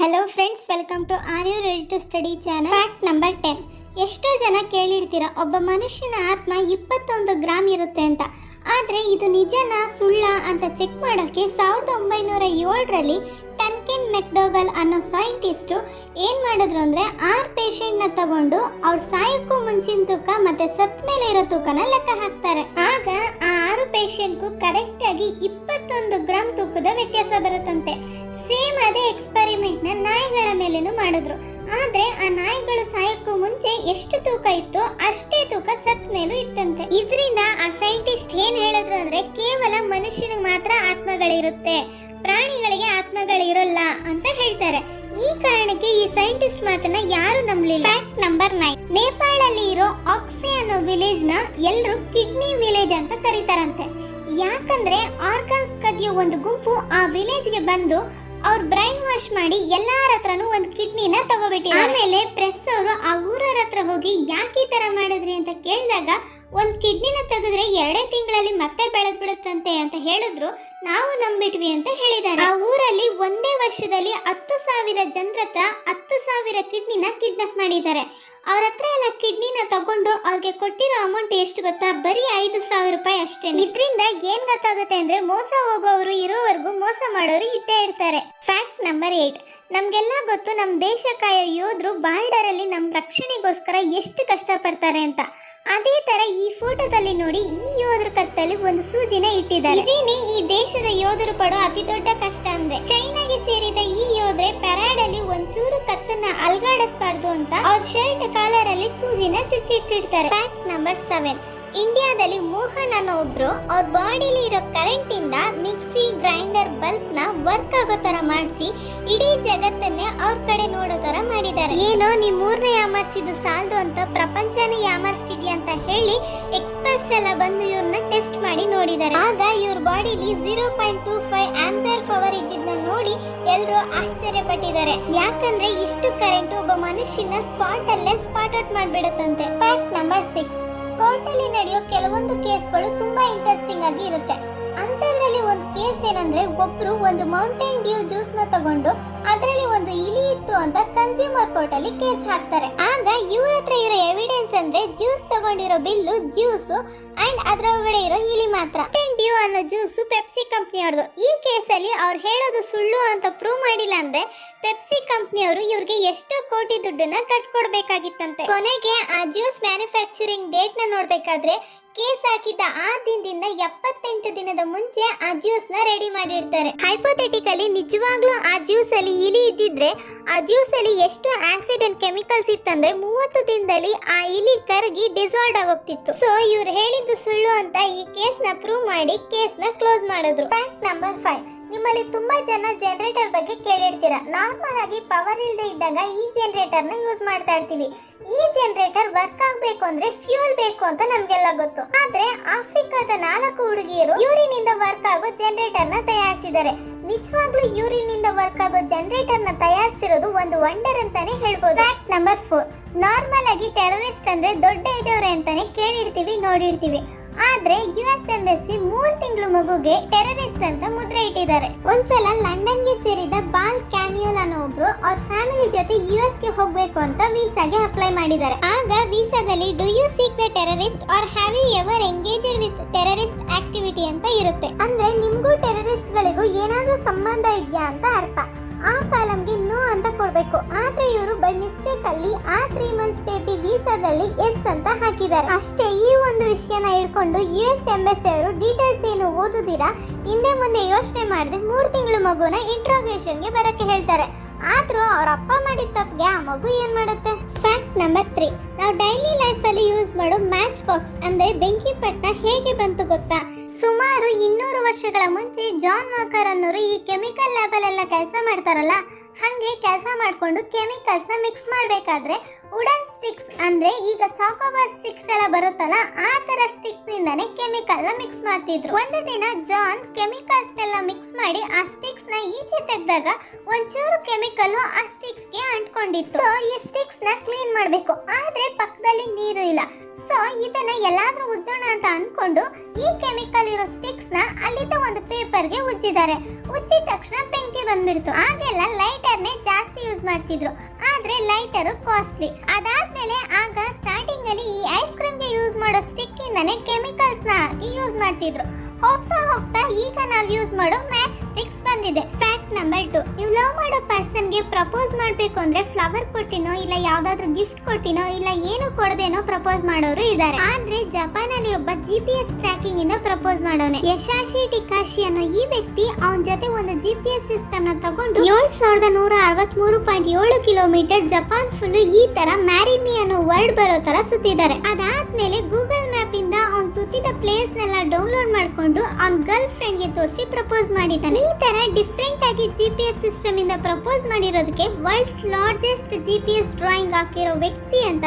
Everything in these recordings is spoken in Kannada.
Hello friends welcome to are you ready to study channel fact number ten ಎಷ್ಟೋ ಜನ ಕೇಳಿರ್ತೀರಾ, ಒಬ್ಬ ಮನುಷ್ಯನ ಆತ್ಮ ಇಪ್ಪತ್ತೊಂದು ಗ್ರಾಮ್ ಇರುತ್ತೆ ಅಂತ. ಆದರೆ ಇದು ನಿಜನಾ ಸುಳ್ಳ ಅಂತ ಚೆಕ್ ಮಾಡೋಕ್ಕೆ ಸಾವಿರದ ಒಂಬೈನೂರ ಏಳರಲ್ಲಿ ಟನ್ಕಿನ್ ಮೆಕ್ಡೋಗಲ್ ಅನ್ನೋ ಸೈಂಟಿಸ್ಟು ಏನು ಮಾಡಿದ್ರು ಅಂದರೆ ಆರು ಪೇಷಂಟ್ನ ತಗೊಂಡು ಅವ್ರು ಸಾಯೋಕ್ಕೂ ಮುಂಚಿನ ತೂಕ ಮತ್ತು ಸತ್ ಮೇಲೆ ಇರೋ ತೂಕನ ಲೆಕ್ಕ ಹಾಕ್ತಾರೆ. ಆಗ ಆ ಆರು ಪೇಷಂಟ್ಗೂ ಕರೆಕ್ಟಾಗಿ ಇಪ್ಪತ್ತೊಂದು ಗ್ರಾಮ್ ತೂಕದ ವ್ಯತ್ಯಾಸ ಬರುತ್ತಂತೆ. ಸೇಮ್ ಅದೇ ಎಕ್ಸ್ಪೆರಿಮೆಂಟ್ನ ನಾಯಿಗಳ ಮೇಲೇನು ಮಾಡಿದ್ರು. ಆದ್ರೆ ಆ ನಾಯಿಗಳು ಸಾಯಕ್ಕೂ ಮುಂಚೆ ಎಷ್ಟು ತೂಕ ಇತ್ತು ಅಷ್ಟೇ ತೂಕ ಸತ್ ಮೇಲೂ ಇತ್ತಂತೆ. ಇದರಿಂದ ಆ ಸೈಂಟಿಸ್ಟ್ ಏನು ಹೇಳಿದ್ರು ಅಂದ್ರೆ ಕೇವಲ ಮನುಷ್ಯನಿಗೆ ಮಾತ್ರ ಆತ್ಮಗಳಿರುತ್ತೆ. ಪ್ರಾಣಿಗಳಿಗೆ ಆತ್ಮಗಳಿರಲ್ಲ. ಅಂತ ಹೇಳ್ತಾರೆ. ಈ ಕಾರಣಕ್ಕೆ ಈ ಸೈಂಟಿಸ್ಟ್ ಮಾತನ್ನ ಯಾರು ನಂಬಲಿಲ್ಲ. ಫ್ಯಾಕ್ಟ್ ನಂಬರ್ ನೈನ್ ನೇಪಾಳಲ್ಲಿ ಇರೋ ಆಕ್ಸೆ ಅನ್ನೋ ವಿಲೇಜ್ನ ಎಲ್ಲರೂ ಕಿಡ್ನಿ ವಿಲೇಜ್ ಅಂತ ಕರೀತಾರಂತೆ. ಯಾಕಂದ್ರೆ ಆರ್ಗನ್ಸ್ ಕದಿಯೋ ಒಂದು ಗುಂಪು ಆ ವಿಲೇಜ್ಗೆ ಬಂದು ಅವ್ರ ಬ್ರೈನ್ ವಾಶ್ ಮಾಡಿ ಎಲ್ಲಾರ ಹತ್ರನೂ ಒಂದು ಕಿಡ್ನಿನ ತಗೋಬಿಟ್ಟಿ ಆಮೇಲೆ ಪ್ರೆಸ್ ಅವರು ಆ ಊರವ್ರ ಹತ್ರ ಹೋಗಿ ಯಾಕೆ ಈ ತರ ಮಾಡಿದ್ರಿ ಅಂತ ಕೇಳಿದಾಗ ಒಂದು ಕಿಡ್ನಿನ ತೆಗೆದ್ರೆ ಎರಡೇ ತಿಂಗಳಲ್ಲಿ ಮತ್ತೆ ಬೆಳೆದ್ ಬಿಡುತ್ತಂತೆ ಅಂತ ಹೇಳಿದ್ರು. ನಾವು ನಂಬಿಟ್ವಿ ಅಂತ ಹೇಳಿದ್ದಾರೆ. ಆ ಊರಲ್ಲಿ ಒಂದೇ ವರ್ಷದಲ್ಲಿ ಹತ್ತು ಸಾವಿರ ಜನರ ಹತ್ರ ಹತ್ತು ಸಾವಿರ ಕಿಡ್ನಿನ ಕಿಡ್ನಾಪ್ ಮಾಡಿದ್ದಾರೆ. ಅವ್ರ ಹತ್ರ ಎಲ್ಲ ಕಿಡ್ನಿನ ತಗೊಂಡು ಅವ್ರಿಗೆ ಕೊಟ್ಟಿರೋ ಅಮೌಂಟ್ ಎಷ್ಟು ಗೊತ್ತಾ? ಬರೀ ಐದು ಸಾವಿರ ರೂಪಾಯಿ ಅಷ್ಟೇ. ಇದರಿಂದ ಏನ್ ಗೊತ್ತಾಗುತ್ತೆ ಅಂದ್ರೆ ಮೋಸ ಹೋಗೋವರು ಇರೋವರೆಗೂ ಮೋಸ ಮಾಡೋರು ಇದ್ದೇ ಇರ್ತಾರೆ. ಫ್ಯಾಕ್ಟ್ ನಂಬರ್ ಏಟ್ ನಮಗೆಲ್ಲ ಗೊತ್ತು ನಮ್ಮ ದೇಶ ಕಾಯೋ ಯೋಧರು ಬಾರ್ಡರಲ್ಲಿ ನಮ್ಮ ರಕ್ಷಣೆಗೋಸ್ಕರ ಎಷ್ಟು ಕಷ್ಟಪಡ್ತಾರೆ ಅಂತ. ಅದೇ ತರ ಈ ಫೋಟೋದಲ್ಲಿ ನೋಡಿ ಈ ಯೋಧರ ಕತ್ತಲ್ಲಿ ಒಂದು ಸೂಜಿನ ಇಟ್ಟಿದ್ದಾರೆ. ಇದೇನೆ ಈ ದೇಶದ ಯೋಧರು ಪಡೋ ಅತಿ ದೊಡ್ಡ ಕಷ್ಟ ಅಂದ್ರೆ. ಚೈನಾಗೆ ಸೇರಿದ ಈ ಯೋಧರೆ ಪೆರಾಡ್ ಅಲ್ಲಿ ಒಂಚೂರು ಕತ್ತನ್ನ ಅಲ್ಗಾಡಿಸ್ಬಾರ್ದು ಅಂತ ಅವ್ರ ಶರ್ಟ್ ಕಾಲರ್ ಅಲ್ಲಿ ಸೂಜಿನ ಚುಚ್ಚಿಟ್ಟಿರ್ತಾರೆ. ಫ್ಯಾಕ್ಟ್ ನಂಬರ್ ಸೆವೆನ್ ಇಂಡಿಯಾದಲ್ಲಿ ಮೋಹನ್ ಅನ್ನೋ ಒಬ್ರು, ಅವ್ರ ಬಾಡಿಲಿ ಇರೋ ಕರೆಂಟ್ ಇಂದ ಮಿಕ್ಸಿ, ಗ್ರೈಂಡರ್ ಬಲ್ಬ್ನ ವರ್ಕ್ ಆಗೋ ತರ ಮಾಡಿಸಿ ಇಡೀ ಜಗತ್ತನ್ನೇ ಅವ್ರ ಕಡೆ ನೋಡೋ ತರ ಮಾಡಿದ್ದಾರೆ ಏನೋ ನೀ ಮೂರನೇ ಯಾಮರ್ಸಿದ್ದು ಸಾಲದು ಅಂತ ಪ್ರಪಂಚನೇ ಯಾಮರ್ಸಿದ್ಯಾ ಅಂತ ಹೇಳಿ ಎಕ್ಸ್ಪರ್ಟ್ಸ್ ಎಲ್ಲ ಬಂದು ಇವ್ರನ್ನ ಟೆಸ್ಟ್ ಮಾಡಿ ನೋಡಿದ್ದಾರೆ ಆಗ ಇವ್ರ ಬಾಡಿಲಿ zero point two five ampere power ಇದ್ದಿದ್ನ ನೋಡಿ ಎಲ್ಲರೂ ಆಶ್ಚರ್ಯಪಟ್ಟಿದ್ದಾರೆ ಯಾಕಂದ್ರೆ ಇಷ್ಟು ಕರೆಂಟ್ ಒಬ್ಬ ಮನುಷ್ಯನ ಸ್ಪಾಟ್ ಅಲ್ಲೇ ಸ್ಪಾಟ್ ಔಟ್ ಮಾಡ್ಬಿಡುತ್ತಂತೆ. ಫ್ಯಾಕ್ಟ್ ನಂಬರ್ ಸಿಕ್ಸ್ ಕೋರ್ಟಲ್ಲಿ ನಡೆಯೋ ಕೆಲವೊಂದು ಕೇಸ್ಗಳು ತುಂಬಾ ಇಂಟ್ರೆಸ್ಟಿಂಗ್ ಆಗಿ ಇರುತ್ತೆ. ಏನಂದ್ರೆ ಒಬ್ರು ಒಂದು ಮೌಂಟೇನ್ ಡ್ಯೂ ಜ್ಯೂಸ್ನ ತಗೊಂಡು ಅದರಲ್ಲಿ ಒಂದು ಇಲಿ ಇತ್ತು ಅಂತ ಕನ್ಸ್ಯೂಮರ್ ಕೋರ್ಟ್ ಅಲ್ಲಿ ಕೇಸ್ ಹಾಕ್ತಾರೆ. ಆಗ ಇವ್ರ ಹತ್ರ ಇರೋ ಎವಿಡೆನ್ಸ್ ಅಂದ್ರೆ ಜ್ಯೂಸ್ ತಗೊಂಡಿರೋ ಬಿಲ್ಲು ಜ್ಯೂಸ್ ಅಂಡ್ ಅದ್ರ ಒಳಗಡೆ ಇರೋ ಇಲಿ ಮಾತ್ರ. ಡ್ಯೂ ಅನ್ನೋ ಜ್ಯೂಸ್ ಪೆಪ್ಸಿ ಕಂಪ್ನಿಯವ್ರದ್ದು ಈ ಕೇಸಲ್ಲಿ ಅವ್ರು ಹೇಳೋದು ಸುಳ್ಳು ಅಂತ ಪ್ರೂವ್ ಮಾಡಿಲ್ಲ ಅಂದ್ರೆ ಪೆಪ್ಸಿ ಕಂಪ್ನಿಯವರು ಇವ್ರಿಗೆ ಎಷ್ಟು ಕೋಟಿ ದುಡ್ಡನ್ನ ಕಟ್ಕೊಡ್ಬೇಕಾಗಿತ್ತಂತೆ. ಕೊನೆಗೆ ಆ ಜ್ಯೂಸ್ ಮ್ಯಾನುಫ್ಯಾಕ್ಚರಿಂಗ್ ಡೇಟ್ನ ನೋಡ್ಬೇಕಾದ್ರೆ ಕೇಸ್ ಹಾಕಿದ್ದ ಆ ದಿನದಿಂದ ಎಪ್ಪತ್ತೆಂಟು ದಿನದ ಮುಂಚೆ ಆ ಜ್ಯೂಸ್ನ ರೆಡಿ ಮಾಡಿರ್ತಾರೆ. ಹೈಪೋಥೆಟಿಕಲಿ ನಿಜವಾಗ್ಲೂ ಆ ಜ್ಯೂಸ್ ಅಲ್ಲಿ ಇಲಿ ಇದ್ದಿದ್ರೆ ಆ ಜ್ಯೂಸ್ ಅಲ್ಲಿ ಎಷ್ಟು ಆಸಿಡ್ ಅಂಡ್ ಕೆಮಿಕಲ್ಸ್ ಇತ್ತಂದ್ರೆ ಮೂವತ್ತು ದಿನದಲ್ಲಿ ಆ ಇಲಿ ಕರಗಿ ಡಿಸಾಲ್ವ್ ಆಗೋಗ್ತಿತ್ತು. ಸೊ ಇವ್ರು ಹೇಳಿದ್ದು ಸುಳ್ಳು ಅಂತ ಈ ಕೇಸ್ನ ಪ್ರೂವ್ ಮಾಡಿ ಕೇಸ್ನ ಕ್ಲೋಸ್ ಮಾಡಿದ್ರು. ಫ್ಯಾಕ್ಟ್ ನಂಬರ್ ಫೈವ್ ನಿಮ್ಮಲ್ಲಿ ತುಂಬಾ ಜನ ಜನರೇಟರ್ ಬಗ್ಗೆ ಕೇಳಿರ್ತೀರ. ನಾರ್ಮಲ್ ಆಗಿ ಪವರ್ ಇಲ್ಲದೆ ಇದ್ದಾಗ ಈ ಜನರೇಟರ್ನ ಯೂಸ್ ಮಾಡ್ತಾ ಇರ್ತೀವಿ. ಈ ಜನರೇಟರ್ ವರ್ಕ್ ಆಗ್ಬೇಕು ಅಂದ್ರೆ ಫ್ಯೂಲ್ ಬೇಕು ಅಂತ ನಮ್ಗೆಲ್ಲ ಗೊತ್ತು. ಆದ್ರೆ ಆಫ್ರಿಕಾದ ನಾಲ್ಕು ಹುಡುಗಿಯರು ಯೂರಿನ್ ಇಂದ ವರ್ಕ್ ಆಗೋ ಜನರೇಟರ್ನ ತಯಾರಿಸಿದ್ದಾರೆ. ನಿಜವಾಗ್ಲೂ ಯೂರಿನ್ ಇಂದ ವರ್ಕ್ ಆಗೋ ಜನರೇಟರ್ನ ತಯಾರಿಸಿರೋದು ಒಂದು ವಂಡರ್ ಅಂತಾನೆ ಹೇಳ್ಬೋದು. ಫ್ಯಾಕ್ಟ್ ನಂಬರ್ ಫೋರ್ ನಾರ್ಮಲ್ ಆಗಿ ಟೆರರಿಸ್ಟ್ ಅಂದ್ರೆ ದೊಡ್ಡ ಇದ್ದವ್ರೆ ಅಂತಾನೆ ಕೇಳಿರ್ತೀವಿ, ನೋಡಿರ್ತೀವಿ. ಆದ್ರೆ ಯು ಎಸ್ ಎಂಬಸಿ ಮೂರ್ ತಿಂಗಳು ಮಗುಗೆ ಟೆರರಿಸ್ಟ್ ಅಂತ ಮುದ್ರೆ ಇಟ್ಟಿದ್ದಾರೆ. ಒಂದ್ಸಲ ಲಂಡನ್ಗೆ ಸೇರಿದ ಬಾಲ್ ಕ್ಯಾನ್ಯೂಲ್ ಅನ್ನೋ ಒಬ್ರು ಅವ್ರ ಫ್ಯಾಮಿಲಿ ಜೊತೆ ಯು ಎಸ್ಗೆ ಹೋಗ್ಬೇಕು ಅಂತ ವೀಸಾಗೆ ಅಪ್ಲೈ ಮಾಡಿದ್ದಾರೆ. ಆಗ ವೀಸಾದಲ್ಲಿ do you seek the terrorist or have you ever engaged with terrorist activity ಅಂತ ಇರುತ್ತೆ. ಅಂದ್ರೆ ನಿಮ್ಗೂ ಟೆರರಿಸ್ಟ್ ಗಳಿಗೂ ಏನಾದ್ರೂ ಸಂಬಂಧ ಇದೆಯಾ ಅಂತ ಅರ್ಥ. ಆ ಕಾಲಂಗೆ ನೋ ಅಂತ ಕೊಡ್ಬೇಕು. ಆದ್ರೆ ಇವರು ಬೈ ಮಿಸ್ಟೇಕ್ ಅಲ್ಲಿ ಆ ತ್ರೀ ಮಂತ್ಸ್ ವೀಸಾದಲ್ಲಿ ಎಸ್ ಅಂತ ಹಾಕಿದ್ದಾರೆ. ಅಷ್ಟೇ, ಈ ಒಂದು ವಿಷಯನ ಹಿಡ್ಕೊಂಡು ಯು ಎಸ್ ಎಂಬಸಿ ಅವರು ಡೀಟೇಲ್ಸ್ ಏನು ಓದುದಿರಾ? ಹಿಂದೆ ಮುಂದೆ ಯೋಚನೆ ಮಾಡದೆ ಮೂರು ತಿಂಗಳು ಮಗುನ ಇಂಟ್ರೋಗೇಷನ್ಗೆ ಬರಕ್ಕೆ ಹೇಳ್ತಾರೆ. ಆದ್ರೂ ಅವ್ರ ಅಪ್ಪ ಮಾಡಿದ ತಪ್ಪಿಗೆ ಆ ಮಗು ಏನ್ ಮಾಡುತ್ತೆ? ಫ್ಯಾಕ್ಟ್ ನಂಬರ್ ತ್ರೀ ನಾವು ಡೈಲಿ ಲೈಫ್ ಅಲ್ಲಿ ಯೂಸ್ ಮಾಡೋ ಮ್ಯಾಚ್ ಬಾಕ್ಸ್ ಅಂದ್ರೆ ಬೆಂಕಿ ಪಟ್ಟ ಹೇಗೆ ಬಂತು ಗೊತ್ತಾ? ಸುಮಾರು ಇನ್ನೂರು ವರ್ಷಗಳ ಮುಂಚೆ ಜಾನ್ ವಾಕರ್ ಅನ್ನೋರು ಈ ಕೆಮಿಕಲ್ ಲ್ಯಾಬಲ್ಲೆಲ್ಲ ಕೆಲಸ ಮಾಡ್ತಾರಲ್ಲ, ಹಾಗೆ ಕೆಲಸ ಮಾಡಿಕೊಂಡು ಕೆಮಿಕಲ್ಸ್ನ ಮಿಕ್ಸ್ ಮಾಡಬೇಕಾದ್ರೆ ವುಡನ್ ಸ್ಟಿಕ್ಸ್ ಅಂದ್ರೆ ಈಗ ಚಾಕೋಬಾರ್ ಸ್ಟಿಕ್ಸ್ ಎಲ್ಲ ಬರುತ್ತಲ್ಲ, ಆ ತರ ನಿಂದಾನೆ ಕೆಮಿಕಲ್ನ ಮಿಕ್ಸ್ ಮಾಡ್ತಿದ್ರು. ಒಂದು ದಿನ ಜಾನ್ ಕೆಮಿಕಲ್ಸ್ ಎಲ್ಲ ಮಿಕ್ಸ್ ಮಾಡಿ ಆ ಸ್ಟಿಕ್ಸ್ನ ಈಚೆ ತೆಗೆದಾಗ ಒಂಚೂರು ಕೆಮಿಕಲ್ ಆ ಸ್ಟಿಕ್ಸ್ಗೆ ಅಂಟ್ಕೊಂಡಿತ್ತು. ಸೊ ಈ ಸ್ಟಿಕ್ಸ್ನ ಕ್ಲೀನ್ ಮಾಡಬೇಕು. ಆದ್ರೆ ಪಕ್ಕದಲ್ಲಿ ನೀರು ಇಲ್ಲ. ಸೊ ಇದನ್ನ ಎಲ್ಲಾದ್ರೂ ಉಜ್ಜೋಣ ಅಂತ ಅನ್ಕೊಂಡು ಈ ಕೆಮಿಕಲ್ ಇರೋ ಸ್ಟಿಕ್ಸ್ನ ಅಲ್ಲಿದ್ದ ಒಂದು ಪೇಪರ್ಗೆ ಉಜ್ಜಿದ್ದಾರೆ. ಉಜ್ಜಿದ ತಕ್ಷಣ ಬೆಂಕಿ ಬಂದ್ಬಿಡ್ತು. ಆಗೆಲ್ಲ ಲೈಟರ್ ನೇ ಜಾಸ್ತಿ ಯೂಸ್ ಮಾಡ್ತಿದ್ರು. ಆದ್ರೆ ಲೈಟರ್ ಕಾಸ್ಟ್ಲಿ ಅದಾದ್ಮೇಲೆ ಆಗ ಸ್ಟಾರ್ಟಿಂಗ್ ಅಲ್ಲಿ ಈ ಐಸ್ ಕ್ರೀಮ್ಗೆ ಯೂಸ್ ಮಾಡೋ ಸ್ಟಿಕ್ ಇಂದಾನೆ ಕೆಮಿಕಲ್ಸ್ನ ಹಾಕಿ ಯೂಸ್ ಮಾಡ್ತಿದ್ರು. ಹೋಗ್ತಾ ಹೋಗ್ತಾ ಈಗ ನಾವು ಯೂಸ್ ಮಾಡೋ ಮ್ಯಾಚ್ ಸ್ಟಿಕ್ಸ್ ಬಂದಿದೆ. ನಂಬರ್ ಟು ನೀವು ಲವ್ ಮಾಡೋ ಪರ್ಸನ್ಗೆ ಪ್ರಪೋಸ್ ಮಾಡಬೇಕು ಅಂದ್ರೆ ಫ್ಲವರ್ ಕೊಟ್ಟಿನೋ ಇಲ್ಲ ಯಾವ್ದಾದ್ರು ಗಿಫ್ಟ್ ಕೊಟ್ಟಿನೋ ಇಲ್ಲ ಏನು ಕೊಡದೇನೋ ಪ್ರಪೋಸ್ ಮಾಡೋರು ಇದ್ದಾರೆ ಆದ್ರೆ ಜಪಾನ್ ಅಲ್ಲಿ ಒಬ್ಬ ಜಿ ಪಿ ಎಸ್ ಟ್ರ್ಯಾಕಿಂಗ್ ಇಂದ ಪ್ರಪೋಸ್ ಮಾಡೋನೆ. ಯಶಾಶಿ ಟಿಕಾಶಿ ಅನ್ನೋ ಈ ವ್ಯಕ್ತಿ ಅವನ ಜೊತೆ ಒಂದು ಜಿ ಪಿ ಎಸ್ ಸಿಸ್ಟಮ್ನ ತಗೊಂಡು ಏಳು ಸಾವಿರದ ನೂರ ಅರವತ್ಮೂರು ಪಾಯಿಂಟ್ ಏಳು ಕಿಲೋಮೀಟರ್ ಜಪಾನ್ ಫುಲ್ ಈ ತರ ಮ್ಯಾರಿಮಿ ಅನ್ನೋ ವರ್ಡ್ ಬರೋ ತರ ಸುತ್ತಿದ್ದಾರೆ. ಅದಾದ್ಮೇಲೆ ಗೂಗಲ್ ಇಂದ ಪ್ಲೇಸ್ನೆಲ್ಲ ಪ್ಲೇಸ್ ನೆಲ್ಲ ಡೌನ್ಲೋಡ್ ಮಾಡ್ಕೊಂಡು ಅವ್ನ ಗರ್ಲ್ ಫ್ರೆಂಡ್ಗೆ ತೋರಿಸಿ ಪ್ರಪೋಸ್ ಮಾಡಿದ್ದಾನೆ. ಈ ತರ ಡಿಫ್ರೆಂಟ್ ಆಗಿ ಜಿ ಪಿ ಎಸ್ ಸಿಸ್ಟಮ್ ಇಂದ propose ಮಾಡಿರೋದಕ್ಕೆ world's largest G P S drawing ಹಾಕಿರೋ ವ್ಯಕ್ತಿ ಅಂತ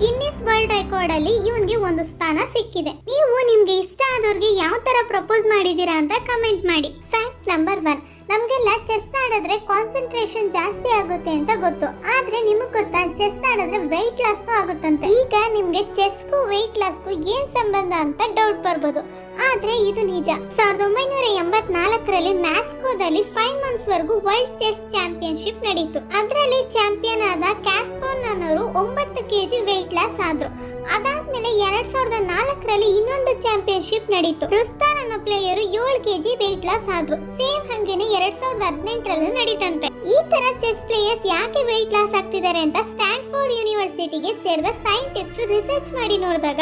ಗಿನ್ನಿಸ್ ವರ್ಲ್ಡ್ ರೆಕಾರ್ಡ್ ಅಲ್ಲಿ ಇವನ್ಗೆ ಒಂದು ಸ್ಥಾನ ಸಿಕ್ಕಿದೆ. ನೀವು ನಿಮ್ಗೆ ಇಷ್ಟ ಆದವ್ರಿಗೆ ಯಾವ ತರ ಪ್ರಪೋಸ್ ಮಾಡಿದೀರಾ ಅಂತ ಕಮೆಂಟ್ ಮಾಡಿ. ಫ್ಯಾಕ್ಟ್ ನಂಬರ್ ಒನ್ ನಮ್ಗೆಲ್ಲ ಚೆಸ್ ಆಡಿದ್ರೆ ಕಾನ್ಸಂಟ್ರೇಷನ್ ಜಾಸ್ತಿ ಆಗುತ್ತೆ ಅಂತ ಗೊತ್ತು. ಆದ್ರೆ ನಿಮಗೆ ಗೊತ್ತಾ? ಚೆಸ್ ಆಡಿದ್ರೆ ವೆಯ್ಟ್ ಲಾಸ್ ಆಗುತ್ತಂತೆ. ಈಗ ನಿಮಗೆ ಚೆಸ್ಗೂ ವೆಯ್ಟ್ ಲಾಸ್ಗೂ ಏನ್ ಸಂಬಂಧ ಅಂತ ಡೌಟ್ ಬರ್ಬೋದು. ಆದ್ರೆ ಇದು ನಿಜ. ಸಾವಿರದ ಒಂಬೈನೂರ ಎಂಬತ್ನಾಲ್ಕರಲ್ಲಿ ಮ್ಯಾಸ್ಕೋದಲ್ಲಿ ಫೈವ್ ಮಂತ್ಸ್ ವರೆಗೂ ವರ್ಲ್ಡ್ ಚೆಸ್ ಚಾಂಪಿಯನ್ಶಿಪ್ ನಡೀತು. ಅದರಲ್ಲಿ ಚಾಂಪಿಯನ್ ಆದ ಕ್ಯಾಸ್ಪೋನ್ ಅನ್ನೋರು ಒಂಬತ್ತು ಕೆಜಿ ವೆಯ್ಟ್ ಲಾಸ್ ಆದ್ರು. ಅದಾದ್ಮೇಲೆ ಎರಡ್ ಸಾವಿರದ ನಾಲ್ಕರಲ್ಲಿ ಇನ್ನೊಂದು ಚಾಂಪಿಯನ್ಶಿಪ್ ನಡೀತು. ರುಸ್ತಾನ್ ಪ್ಲೇಯರ್ ಏಳು ಕೆಜಿ ವೆಯ್ಟ್ ಲಾಸ್ ಆದ್ರು ಸೇಮ್ ಹಂಗೇನೆ ಎರಡ್ ಸಾವಿರದ ಹದಿನೆಂಟರಲ್ಲೂ ನಡೀತಂತೆ. ಈ ತರ ಚೆಸ್ ಪ್ಲೇಯರ್ಸ್ ಯಾಕೆ ವೆಯ್ಟ್ ಲಾಸ್ ಆಗ್ತಿದ್ದಾರೆ ಅಂತ ಸ್ಟ್ಯಾನ್ಫೋರ್ಡ್ ಯೂನಿವರ್ಸಿಟಿಗೆ ಸೇರಿದ ಸೈಂಟಿಸ್ಟ್ ರಿಸರ್ಚ್ ಮಾಡಿ ನೋಡಿದಾಗ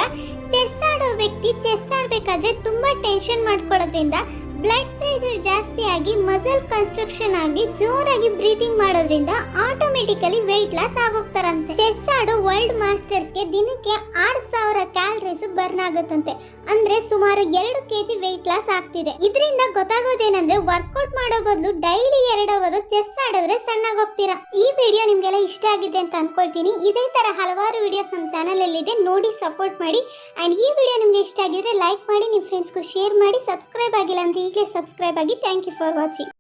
ಚೆಸ್ ಆಡೋ ವ್ಯಕ್ತಿ ಚೆಸ್ ಆಡ್ಬೇಕಾದ್ರೆ ತುಂಬಾ ಟೆನ್ಷನ್ ಮಾಡ್ಕೊಳ್ಳೋದ್ರಿಂದ ಬ್ಲಡ್ ಪ್ರೆಷರ್ ಜಾಸ್ತಿ ಆಗಿ ಮಸಲ್ ಕನ್ಸ್ಟ್ರಕ್ಷನ್ ಆಗಿ ಜೋರಾಗಿ ಬ್ರೀತಿಂಗ್ ಮಾಡೋದ್ರಿಂದ ಆಟೋಮೆಟಿಕಲಿ ವೆಯ್ಟ್ ಲಾಸ್ ಆಗೋಗ್ತಾರಂತೆ. ಚೆಸ್ ಆಡೋ ವರ್ಲ್ಡ್ ಮಾಸ್ಟರ್ಸ್ಗೆ ದಿನಕ್ಕೆ ಆರು ಸಾವಿರ ಕ್ಯಾಲರೀಸ್ ಬರ್ನ್ ಆಗುತ್ತಂತೆ. ಅಂದ್ರೆ ಸುಮಾರು ಎರಡು ಕೆಜಿ ವೆಯ್ಟ್ ಲಾಸ್ ಆಗ್ತಿದೆ. ಇದರಿಂದ ಗೊತ್ತಾಗೋದೇನಂದ್ರೆ ವರ್ಕೌಟ್ ಮಾಡೋ ಬದಲು ಡೈಲಿ ಎರಡು ಅವರ್ ಚೆಸ್ ಆಡಿದ್ರೆ ಸಣ್ಣಾಗೋಗ್ತೀರಾ. ಈ ವಿಡಿಯೋ ನಿಮ್ಗೆಲ್ಲ ಇಷ್ಟ ಆಗಿದೆ ಅಂತ ಅನ್ಕೊಳ್ತೀನಿ. ಇದೇ ತರ ಹಲವಾರು ವಿಡಿಯೋಸ್ ನಮ್ಮ ಚಾನಲ್ ಅಲ್ಲಿ ಇದೆ ನೋಡಿ ಸಪೋರ್ಟ್ ಮಾಡಿ. ಅಂಡ್ ಈ ವಿಡಿಯೋ ನಿಮ್ಗೆ ಇಷ್ಟ ಆಗಿದ್ರೆ ಲೈಕ್ ಮಾಡಿ ನಿಮ್ಮ ಫ್ರೆಂಡ್ಸ್ಗೂ ಶೇರ್ ಮಾಡಿ. ಸಬ್ಸ್ಕ್ರೈಬ್ ಆಗಿಲ್ಲ ಅಂದ್ರೆ ಈಗಲೇ ಸಬ್ಸ್ಕ್ರೈಬ್ ಆಗಿ ಥ್ಯಾಂಕ್ ಯು ಫಾರ್ ವಾಚಿಂಗ್